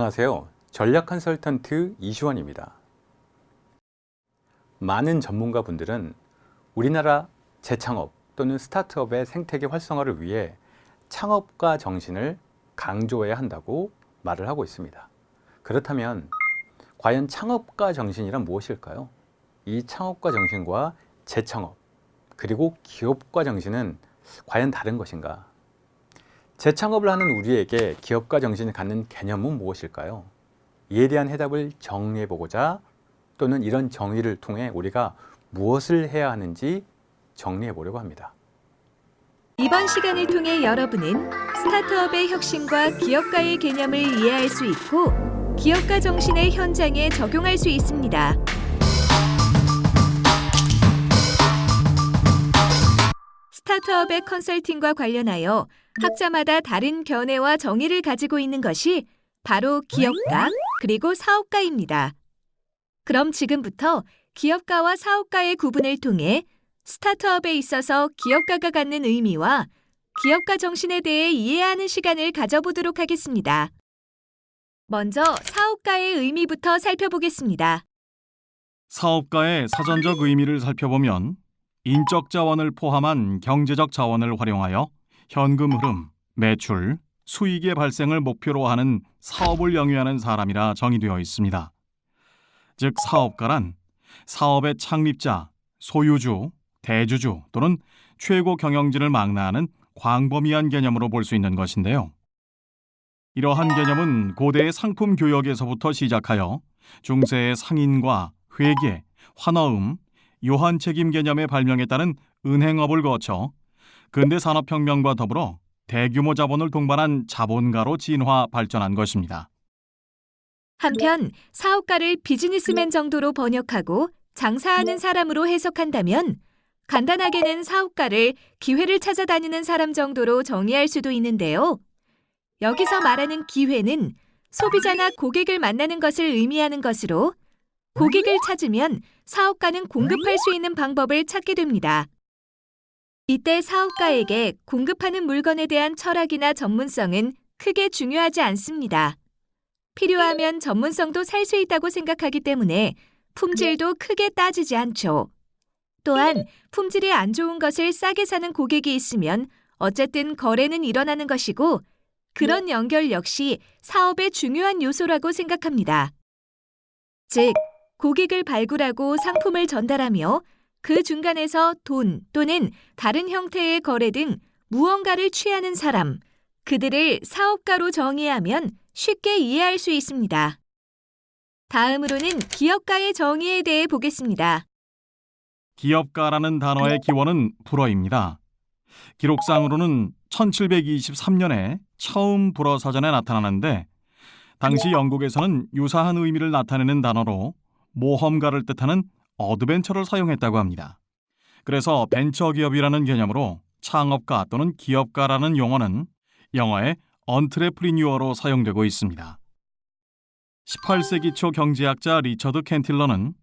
안녕하세요. 전략 컨설턴트 이시원입니다. 많은 전문가 분들은 우리나라 재창업 또는 스타트업의 생태계 활성화를 위해 창업가 정신을 강조해야 한다고 말을 하고 있습니다. 그렇다면 과연 창업가 정신이란 무엇일까요? 이 창업가 정신과 재창업 그리고 기업가 정신은 과연 다른 것인가? 재창업을 하는 우리에게 기업가 정신을 갖는 개념은 무엇일까요? 이에 대한 해답을 정리해 보고자 또는 이런 정의를 통해 우리가 무엇을 해야 하는지 정리해 보려고 합니다. 이번 시간을 통해 여러분은 스타트업의 혁신과 기업가의 개념을 이해할 수 있고 기업가 정신의 현장에 적용할 수 있습니다. 스타트업의 컨설팅과 관련하여 학자마다 다른 견해와 정의를 가지고 있는 것이 바로 기업가 그리고 사업가입니다. 그럼 지금부터 기업가와 사업가의 구분을 통해 스타트업에 있어서 기업가가 갖는 의미와 기업가 정신에 대해 이해하는 시간을 가져보도록 하겠습니다. 먼저 사업가의 의미부터 살펴보겠습니다. 사업가의 사전적 의미를 살펴보면 인적 자원을 포함한 경제적 자원을 활용하여 현금 흐름, 매출, 수익의 발생을 목표로 하는 사업을 영위하는 사람이라 정의되어 있습니다. 즉 사업가란 사업의 창립자, 소유주, 대주주 또는 최고 경영진을 망라하는 광범위한 개념으로 볼 수 있는 것인데요. 이러한 개념은 고대의 상품 교역에서부터 시작하여 중세의 상인과 회계, 환어음, 요한 책임 개념의 발명에 따른 은행업을 거쳐 근대 산업혁명과 더불어 대규모 자본을 동반한 자본가로 진화 발전한 것입니다. 한편 사업가를 비즈니스맨 정도로 번역하고 장사하는 사람으로 해석한다면 간단하게는 사업가를 기회를 찾아다니는 사람 정도로 정의할 수도 있는데요. 여기서 말하는 기회는 소비자나 고객을 만나는 것을 의미하는 것으로 고객을 찾으면 사업가는 공급할 수 있는 방법을 찾게 됩니다. 이때 사업가에게 공급하는 물건에 대한 철학이나 전문성은 크게 중요하지 않습니다. 필요하면 전문성도 살 수 있다고 생각하기 때문에 품질도 크게 따지지 않죠. 또한 품질이 안 좋은 것을 싸게 사는 고객이 있으면 어쨌든 거래는 일어나는 것이고 그런 연결 역시 사업의 중요한 요소라고 생각합니다. 즉, 고객을 발굴하고 상품을 전달하며 그 중간에서 돈 또는 다른 형태의 거래 등 무언가를 취하는 사람, 그들을 사업가로 정의하면 쉽게 이해할 수 있습니다. 다음으로는 기업가의 정의에 대해 보겠습니다. 기업가라는 단어의 기원은 불어입니다. 기록상으로는 1723년에 처음 불어 사전에 나타나는데 당시 영국에서는 유사한 의미를 나타내는 단어로 모험가를 뜻하는 adventure를 사용했다고 합니다. 그래서 벤처기업이라는 개념으로 창업가 또는 기업가라는 용어는 영어의 entrepreneur로 사용되고 있습니다. 18세기 초 경제학자 리처드 캔틸런은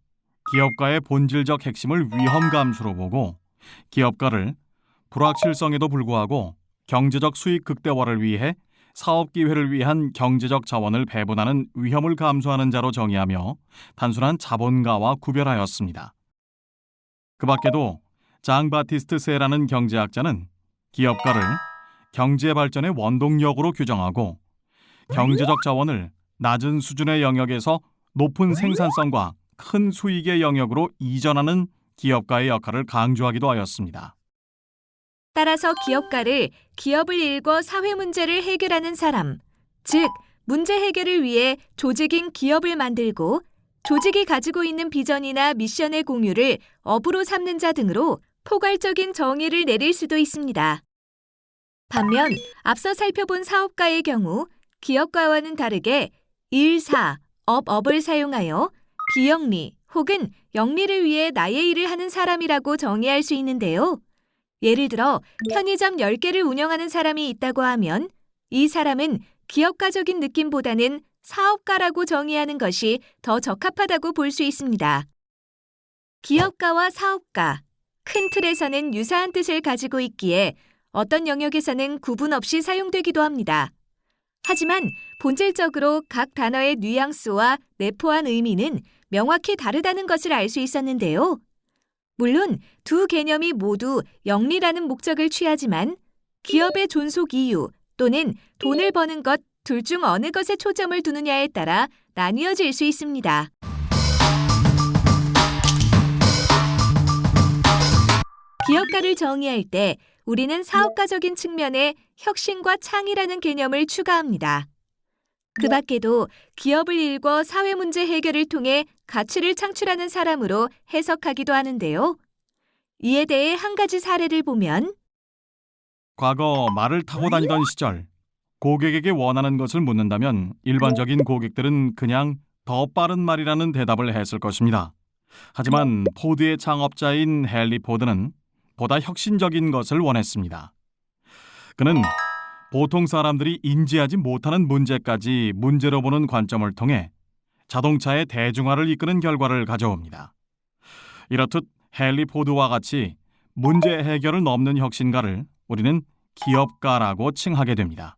기업가의 본질적 핵심을 위험 감수로 보고 기업가를 불확실성에도 불구하고 경제적 수익 극대화를 위해 사업 기회를 위한 경제적 자원을 배분하는 위험을 감수하는 자로 정의하며 단순한 자본가와 구별하였습니다. 그 밖에도 장 바티스트 세라는 경제학자는 기업가를 경제 발전의 원동력으로 규정하고 경제적 자원을 낮은 수준의 영역에서 높은 생산성과 큰 수익의 영역으로 이전하는 기업가의 역할을 강조하기도 하였습니다. 따라서 기업가를 기업을 일궈 사회 문제를 해결하는 사람, 즉 문제 해결을 위해 조직인 기업을 만들고 조직이 가지고 있는 비전이나 미션의 공유를 업으로 삼는 자 등으로 포괄적인 정의를 내릴 수도 있습니다. 반면 앞서 살펴본 사업가의 경우 기업가와는 다르게 일 사, 업 업을 사용하여 비영리 혹은 영리를 위해 나의 일을 하는 사람이라고 정의할 수 있는데요. 예를 들어 편의점 10개를 운영하는 사람이 있다고 하면 이 사람은 기업가적인 느낌보다는 사업가라고 정의하는 것이 더 적합하다고 볼 수 있습니다. 기업가와 사업가, 큰 틀에서는 유사한 뜻을 가지고 있기에 어떤 영역에서는 구분 없이 사용되기도 합니다. 하지만 본질적으로 각 단어의 뉘앙스와 내포한 의미는 명확히 다르다는 것을 알 수 있었는데요. 물론 두 개념이 모두 영리라는 목적을 취하지만 기업의 존속 이유 또는 돈을 버는 것 둘 중 어느 것에 초점을 두느냐에 따라 나뉘어질 수 있습니다. 기업가를 정의할 때 우리는 사업가적인 측면에 혁신과 창의라는 개념을 추가합니다. 그 밖에도 기업을 일궈 사회 문제 해결을 통해 가치를 창출하는 사람으로 해석하기도 하는데요. 이에 대해 한 가지 사례를 보면 과거 말을 타고 다니던 시절 고객에게 원하는 것을 묻는다면 일반적인 고객들은 그냥 더 빠른 말이라는 대답을 했을 것입니다. 하지만 포드의 창업자인 헨리 포드는 보다 혁신적인 것을 원했습니다. 그는 보통 사람들이 인지하지 못하는 문제까지 문제로 보는 관점을 통해 자동차의 대중화를 이끄는 결과를 가져옵니다. 이렇듯 헨리 포드와 같이 문제 해결을 넘는 혁신가를 우리는 기업가라고 칭하게 됩니다.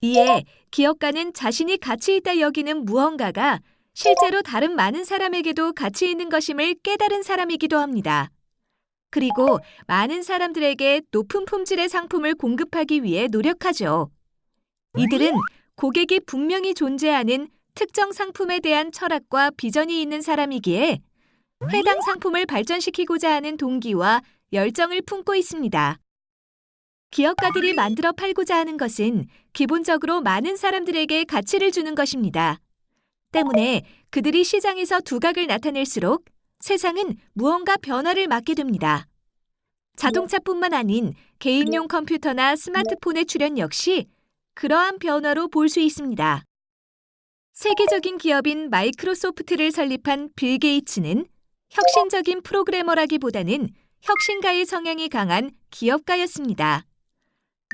이에 기업가는 자신이 가치 있다 여기는 무언가가 실제로 다른 많은 사람에게도 가치 있는 것임을 깨달은 사람이기도 합니다. 그리고 많은 사람들에게 높은 품질의 상품을 공급하기 위해 노력하죠. 이들은 고객이 분명히 존재하는 특정 상품에 대한 철학과 비전이 있는 사람이기에 해당 상품을 발전시키고자 하는 동기와 열정을 품고 있습니다. 기업가들이 만들어 팔고자 하는 것은 기본적으로 많은 사람들에게 가치를 주는 것입니다. 때문에 그들이 시장에서 두각을 나타낼수록 세상은 무언가 변화를 맞게 됩니다. 자동차뿐만 아닌 개인용 컴퓨터나 스마트폰의 출현 역시 그러한 변화로 볼 수 있습니다. 세계적인 기업인 마이크로소프트를 설립한 빌 게이츠는 혁신적인 프로그래머라기보다는 혁신가의 성향이 강한 기업가였습니다.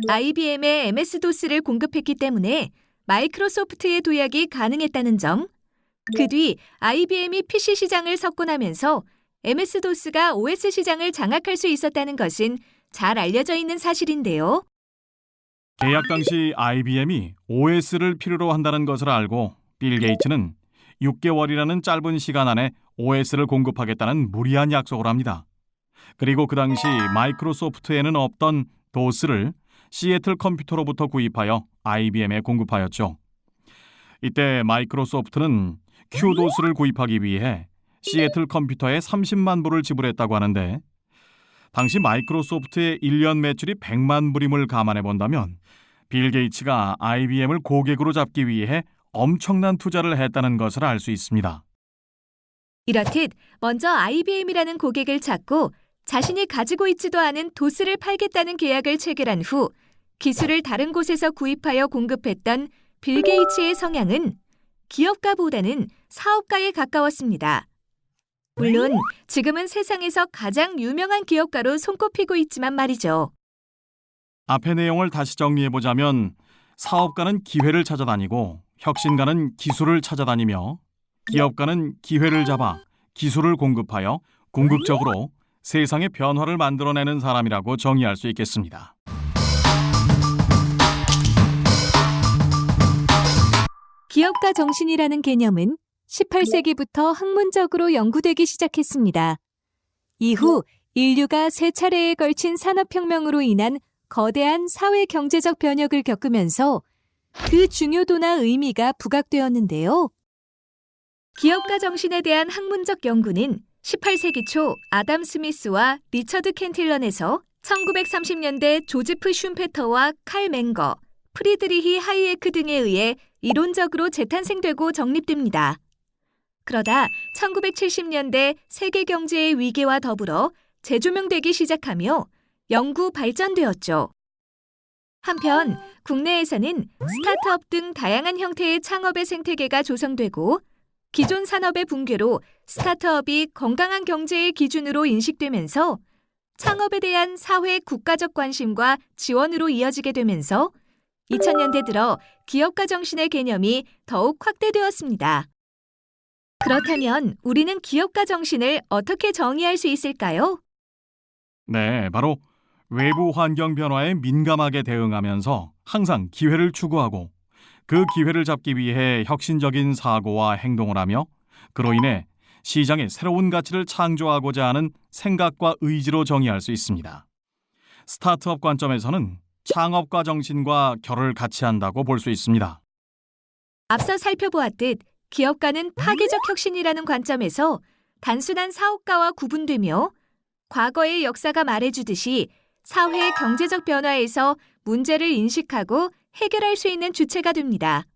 IBM에 MS-DOS를 공급했기 때문에 마이크로소프트의 도약이 가능했다는 점, 그 뒤 IBM이 PC 시장을 석권하면서 MS-DOS가 OS 시장을 장악할 수 있었다는 것은 잘 알려져 있는 사실인데요. 계약 당시 IBM이 OS를 필요로 한다는 것을 알고 빌 게이츠는 6개월이라는 짧은 시간 안에 OS를 공급하겠다는 무리한 약속을 합니다. 그리고 그 당시 마이크로소프트에는 없던 도스를 시애틀 컴퓨터로부터 구입하여 IBM에 공급하였죠. 이때 마이크로소프트는 큐도스를 구입하기 위해 시애틀 컴퓨터에 30만 불을 지불했다고 하는데 당시 마이크로소프트의 1년 매출이 100만 불임을 감안해 본다면 빌 게이츠가 IBM을 고객으로 잡기 위해 엄청난 투자를 했다는 것을 알 수 있습니다. 이렇듯 먼저 IBM이라는 고객을 찾고 자신이 가지고 있지도 않은 도스를 팔겠다는 계약을 체결한 후 기술을 다른 곳에서 구입하여 공급했던 빌 게이츠의 성향은 기업가보다는 사업가에 가까웠습니다. 물론 지금은 세상에서 가장 유명한 기업가로 손꼽히고 있지만 말이죠. 앞의 내용을 다시 정리해 보자면 사업가는 기회를 찾아다니고 혁신가는 기술을 찾아다니며 기업가는 기회를 잡아 기술을 공급하여 궁극적으로 세상의 변화를 만들어내는 사람이라고 정의할 수 있겠습니다. 기업가 정신이라는 개념은 18세기부터 학문적으로 연구되기 시작했습니다. 이후 인류가 세 차례에 걸친 산업혁명으로 인한 거대한 사회 경제적 변혁을 겪으면서 그 중요도나 의미가 부각되었는데요. 기업가 정신에 대한 학문적 연구는 18세기 초 아담 스미스와 리처드 켄틸런에서 1930년대 조지프 슌페터와 칼 맹거, 프리드리히 하이에크 등에 의해 이론적으로 재탄생되고 정립됩니다. 그러다 1970년대 세계 경제의 위기와 더불어 재조명되기 시작하며 연구 발전되었죠. 한편 국내에서는 스타트업 등 다양한 형태의 창업의 생태계가 조성되고 기존 산업의 붕괴로 스타트업이 건강한 경제의 기준으로 인식되면서 창업에 대한 사회 국가적 관심과 지원으로 이어지게 되면서 2000년대 들어 기업가 정신의 개념이 더욱 확대되었습니다. 그렇다면 우리는 기업가 정신을 어떻게 정의할 수 있을까요? 네, 바로 외부 환경 변화에 민감하게 대응하면서 항상 기회를 추구하고 그 기회를 잡기 위해 혁신적인 사고와 행동을 하며 그로 인해 시장에 새로운 가치를 창조하고자 하는 생각과 의지로 정의할 수 있습니다. 스타트업 관점에서는 창업가 정신과 결을 같이 한다고 볼 수 있습니다. 앞서 살펴보았듯 기업가는 파괴적 혁신이라는 관점에서 단순한 사업가와 구분되며 과거의 역사가 말해주듯이 사회의 경제적 변화에서 문제를 인식하고 해결할 수 있는 주체가 됩니다.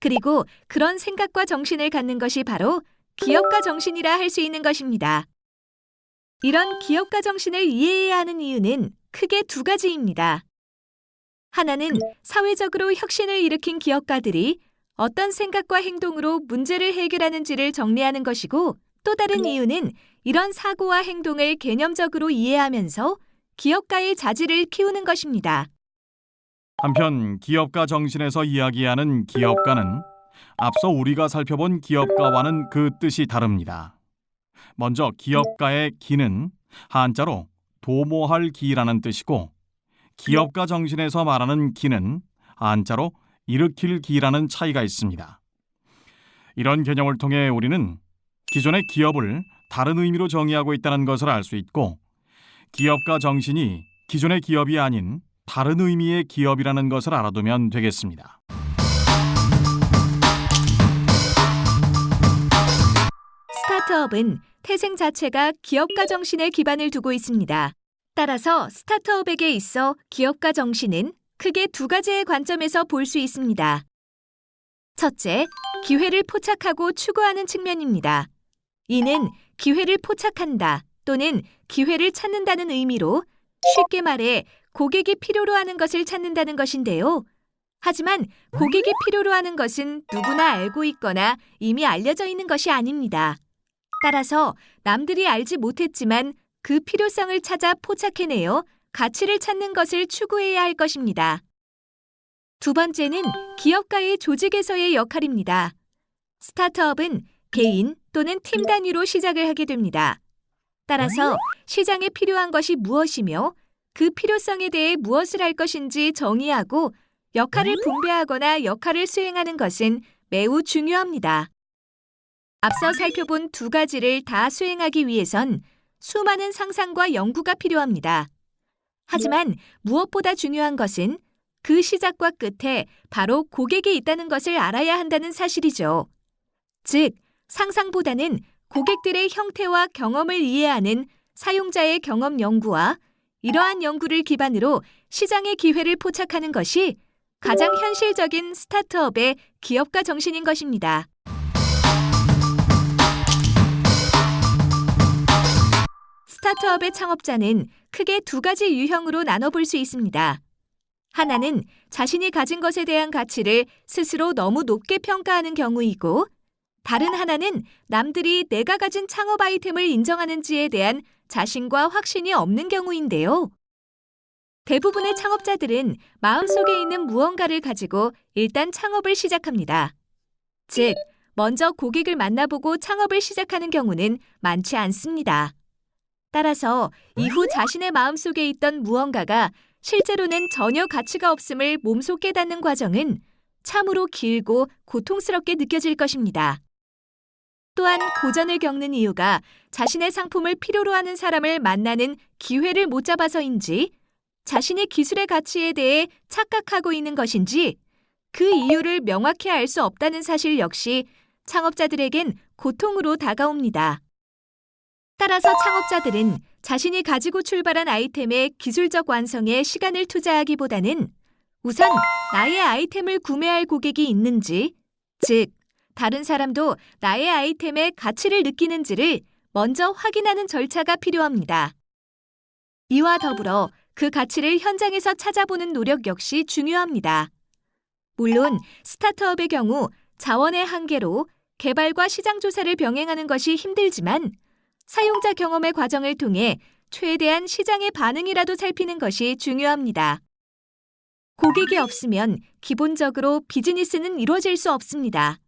그리고 그런 생각과 정신을 갖는 것이 바로 기업가 정신이라 할 수 있는 것입니다. 이런 기업가 정신을 이해해야 하는 이유는 크게 두 가지입니다. 하나는 사회적으로 혁신을 일으킨 기업가들이 어떤 생각과 행동으로 문제를 해결하는지를 정리하는 것이고 또 다른 이유는 이런 사고와 행동을 개념적으로 이해하면서 기업가의 자질을 키우는 것입니다. 한편 기업가 정신에서 이야기하는 기업가는 앞서 우리가 살펴본 기업가와는 그 뜻이 다릅니다. 먼저 기업가의 기는 한자로 도모할 기라는 뜻이고 기업가 정신에서 말하는 기는 한자로 일으킬 기라는 차이가 있습니다. 이런 개념을 통해 우리는 기존의 기업을 다른 의미로 정의하고 있다는 것을 알 수 있고 기업가 정신이 기존의 기업이 아닌 다른 의미의 기업이라는 것을 알아두면 되겠습니다. 스타트업은 태생 자체가 기업가 정신에 기반을 두고 있습니다. 따라서 스타트업에게 있어 기업가 정신은 크게 두 가지의 관점에서 볼 수 있습니다. 첫째, 기회를 포착하고 추구하는 측면입니다. 이는 기회를 포착한다 또는 기회를 찾는다는 의미로 쉽게 말해 고객이 필요로 하는 것을 찾는다는 것인데요. 하지만 고객이 필요로 하는 것은 누구나 알고 있거나 이미 알려져 있는 것이 아닙니다. 따라서 남들이 알지 못했지만 그 필요성을 찾아 포착해내어 가치를 찾는 것을 추구해야 할 것입니다. 두 번째는 기업가의 조직에서의 역할입니다. 스타트업은 개인 또는 팀 단위로 시작을 하게 됩니다. 따라서 시장에 필요한 것이 무엇이며 그 필요성에 대해 무엇을 할 것인지 정의하고 역할을 분배하거나 역할을 수행하는 것은 매우 중요합니다. 앞서 살펴본 두 가지를 다 수행하기 위해선 수많은 상상과 연구가 필요합니다. 하지만 무엇보다 중요한 것은 그 시작과 끝에 바로 고객이 있다는 것을 알아야 한다는 사실이죠. 즉, 상상보다는 고객들의 형태와 경험을 이해하는 사용자의 경험 연구와 이러한 연구를 기반으로 시장의 기회를 포착하는 것이 가장 현실적인 스타트업의 기업가 정신인 것입니다. 스타트업의 창업자는 크게 두 가지 유형으로 나눠볼 수 있습니다. 하나는 자신이 가진 것에 대한 가치를 스스로 너무 높게 평가하는 경우이고, 다른 하나는 남들이 내가 가진 창업 아이템을 인정하는지에 대한 자신과 확신이 없는 경우인데요. 대부분의 창업자들은 마음속에 있는 무언가를 가지고 일단 창업을 시작합니다. 즉, 먼저 고객을 만나보고 창업을 시작하는 경우는 많지 않습니다. 따라서 이후 자신의 마음속에 있던 무언가가 실제로는 전혀 가치가 없음을 몸소 깨닫는 과정은 참으로 길고 고통스럽게 느껴질 것입니다. 또한 고전을 겪는 이유가 자신의 상품을 필요로 하는 사람을 만나는 기회를 못 잡아서인지 자신의 기술의 가치에 대해 착각하고 있는 것인지 그 이유를 명확히 알 수 없다는 사실 역시 창업자들에겐 고통으로 다가옵니다. 따라서 창업자들은 자신이 가지고 출발한 아이템의 기술적 완성에 시간을 투자하기보다는 우선 나의 아이템을 구매할 고객이 있는지, 즉, 다른 사람도 나의 아이템의 가치를 느끼는지를 먼저 확인하는 절차가 필요합니다. 이와 더불어 그 가치를 현장에서 찾아보는 노력 역시 중요합니다. 물론 스타트업의 경우 자원의 한계로 개발과 시장 조사를 병행하는 것이 힘들지만 사용자 경험의 과정을 통해 최대한 시장의 반응이라도 살피는 것이 중요합니다. 고객이 없으면 기본적으로 비즈니스는 이루어질 수 없습니다.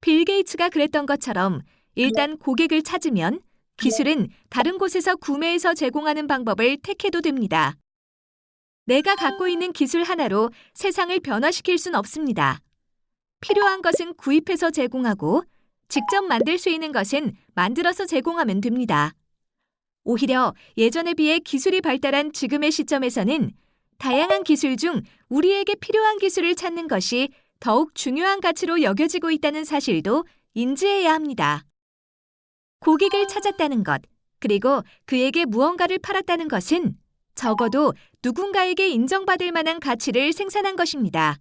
빌 게이츠가 그랬던 것처럼 일단 고객을 찾으면 기술은 다른 곳에서 구매해서 제공하는 방법을 택해도 됩니다. 내가 갖고 있는 기술 하나로 세상을 변화시킬 순 없습니다. 필요한 것은 구입해서 제공하고 직접 만들 수 있는 것은 만들어서 제공하면 됩니다. 오히려 예전에 비해 기술이 발달한 지금의 시점에서는 다양한 기술 중 우리에게 필요한 기술을 찾는 것이 더욱 중요한 가치로 여겨지고 있다는 사실도 인지해야 합니다. 고객을 찾았다는 것, 그리고 그에게 무언가를 팔았다는 것은 적어도 누군가에게 인정받을 만한 가치를 생산한 것입니다.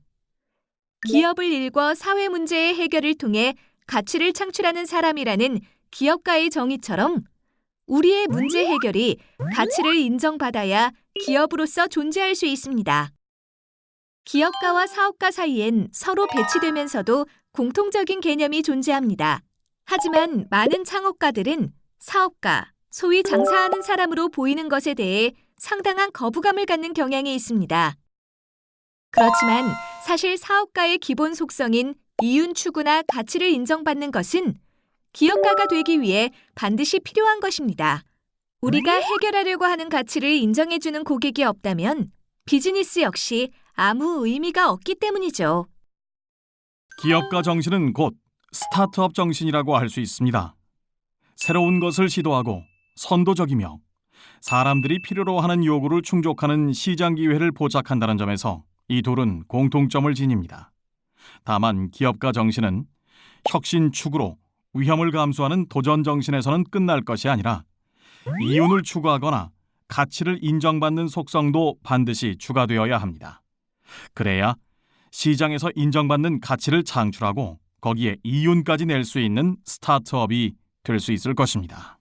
기업을 일궈 사회 문제의 해결을 통해 가치를 창출하는 사람이라는 기업가의 정의처럼 우리의 문제 해결이 가치를 인정받아야 기업으로서 존재할 수 있습니다. 기업가와 사업가 사이엔 서로 배치되면서도 공통적인 개념이 존재합니다. 하지만 많은 창업가들은 사업가, 소위 장사하는 사람으로 보이는 것에 대해 상당한 거부감을 갖는 경향이 있습니다. 그렇지만 사실 사업가의 기본 속성인 이윤 추구나 가치를 인정받는 것은 기업가가 되기 위해 반드시 필요한 것입니다. 우리가 해결하려고 하는 가치를 인정해주는 고객이 없다면 비즈니스 역시 아무 의미가 없기 때문이죠. 기업가 정신은 곧 스타트업 정신이라고 할 수 있습니다. 새로운 것을 시도하고 선도적이며 사람들이 필요로 하는 요구를 충족하는 시장 기회를 포착한다는 점에서 이 둘은 공통점을 지닙니다. 다만 기업가 정신은 혁신 추구로 위험을 감수하는 도전 정신에서는 끝날 것이 아니라 이윤을 추구하거나 가치를 인정받는 속성도 반드시 추가되어야 합니다. 그래야 시장에서 인정받는 가치를 창출하고 거기에 이윤까지 낼 수 있는 스타트업이 될 수 있을 것입니다.